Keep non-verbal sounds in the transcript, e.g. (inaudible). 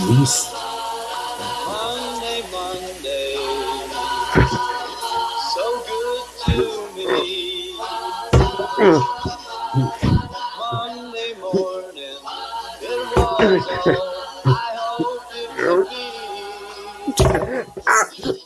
Loose. Monday, Monday, so good to me. (laughs) Monday morning, it was all I hoped it would be. (laughs)